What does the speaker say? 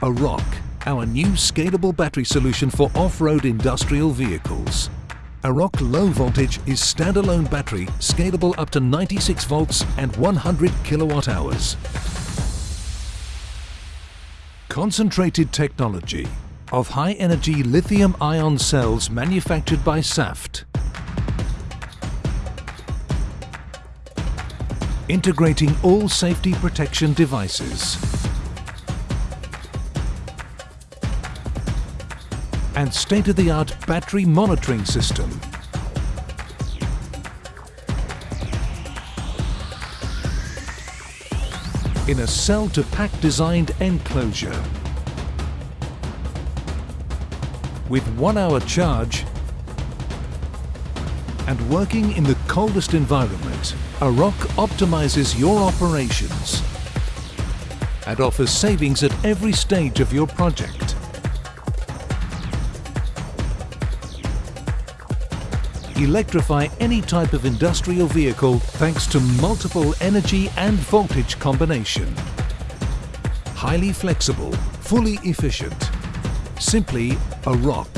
Aroc, our new scalable battery solution for off-road industrial vehicles. Aroc Low Voltage is standalone battery scalable up to 96 volts and 100 kilowatt hours. Concentrated technology of high-energy lithium-ion cells manufactured by Saft. Integrating all safety protection devices. And state-of-the-art battery monitoring system. In a cell-to-pack designed enclosure. With one-hour charge and working in the coldest environment, Aroc optimizes your operations and offers savings at every stage of your project. Electrify any type of industrial vehicle thanks to multiple energy and voltage combination. Highly flexible, fully efficient. Simply Aroc.